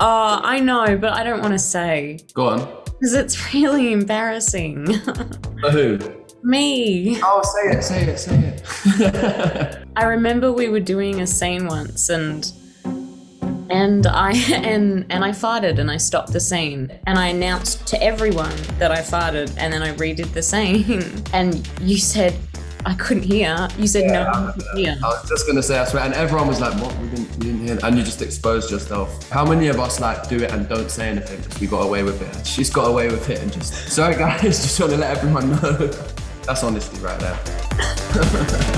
Oh, I know, but I don't want to say Go on. because it's really embarrassing. For who? Me. Oh, say it, say it, say it. I remember we were doing a scene once and and I and and I farted and I stopped the scene and I announced to everyone that I farted and then I redid the scene and you said I couldn't hear. You said no one could hear. I was just gonna say, I swear, and everyone was like, "What? We didn't, we didn't hear," and you just exposed yourself. How many of us like do it and don't say anything because we got away with it? She's got away with it and just. Sorry, guys, just want to let everyone know. That's honesty right there.